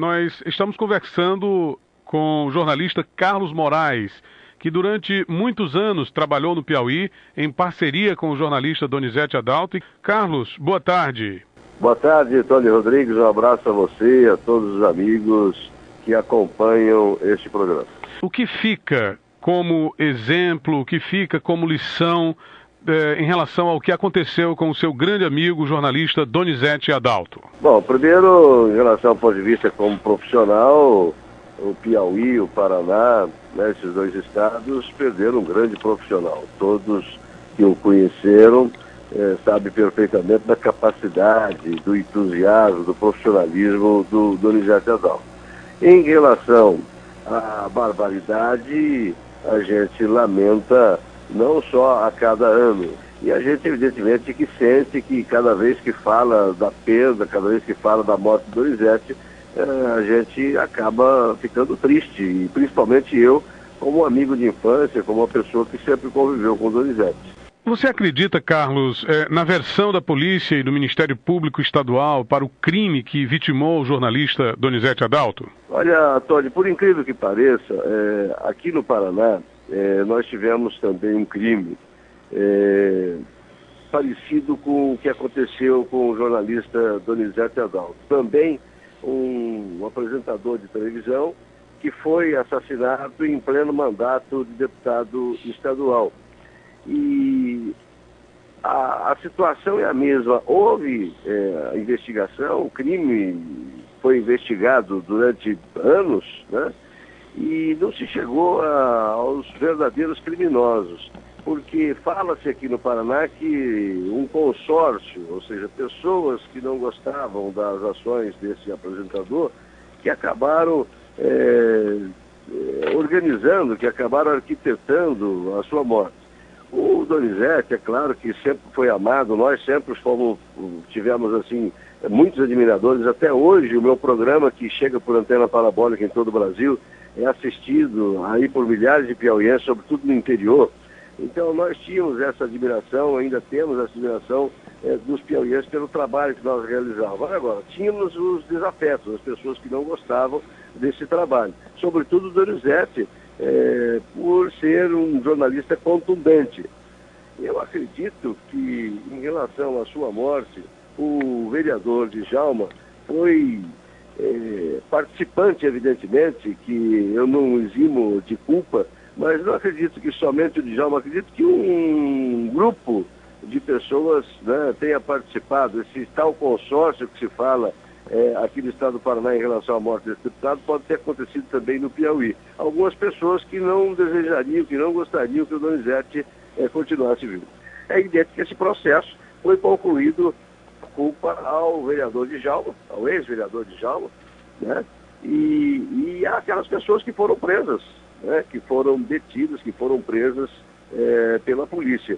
nós estamos conversando com o jornalista Carlos Moraes, que durante muitos anos trabalhou no Piauí em parceria com o jornalista Donizete Adalto. Carlos, boa tarde. Boa tarde, Tony Rodrigues. Um abraço a você e a todos os amigos que acompanham este programa. O que fica como exemplo, o que fica como lição eh, em relação ao que aconteceu com o seu grande amigo, jornalista Donizete Adalto? Bom, primeiro, em relação ao ponto de vista como profissional, o Piauí, o Paraná, né, esses dois estados perderam um grande profissional. Todos que o conheceram eh, sabem perfeitamente da capacidade, do entusiasmo, do profissionalismo do Donizete Adalto. Em relação à barbaridade, a gente lamenta não só a cada ano. E a gente, evidentemente, que sente que cada vez que fala da perda, cada vez que fala da morte do Donizete, eh, a gente acaba ficando triste. E principalmente eu, como amigo de infância, como uma pessoa que sempre conviveu com o Donizete. Você acredita, Carlos, eh, na versão da polícia e do Ministério Público Estadual para o crime que vitimou o jornalista Donizete Adalto? Olha, Tony, por incrível que pareça, eh, aqui no Paraná, eh, nós tivemos também um crime parecido com o que aconteceu com o jornalista Donizete Adalto. Também um, um apresentador de televisão que foi assassinado em pleno mandato de deputado estadual. E a, a situação é a mesma. Houve é, investigação, o crime foi investigado durante anos, né? E não se chegou a, aos verdadeiros criminosos, porque fala-se aqui no Paraná que um consórcio, ou seja, pessoas que não gostavam das ações desse apresentador, que acabaram é, organizando, que acabaram arquitetando a sua morte. Donizete, é claro que sempre foi amado, nós sempre fomos, tivemos assim, muitos admiradores. Até hoje, o meu programa, que chega por antena parabólica em todo o Brasil, é assistido aí por milhares de piauienses, sobretudo no interior. Então, nós tínhamos essa admiração, ainda temos essa admiração é, dos piauienses pelo trabalho que nós realizávamos. Agora, tínhamos os desafetos, as pessoas que não gostavam desse trabalho. Sobretudo o Donizete, é, por ser um jornalista contundente. Eu acredito que, em relação à sua morte, o vereador de Jalma foi é, participante, evidentemente, que eu não eximo de culpa, mas não acredito que somente o Djalma, acredito que um grupo de pessoas né, tenha participado, esse tal consórcio que se fala é, aqui no estado do Paraná em relação à morte desse deputado pode ter acontecido também no Piauí. Algumas pessoas que não desejariam, que não gostariam que o Donizete é, continuasse vivo. É evidente que esse processo foi concluído culpa ao vereador de Jalma, ao ex-vereador de Jalma, né? E, e aquelas pessoas que foram presas, né? que foram detidas, que foram presas é, pela polícia.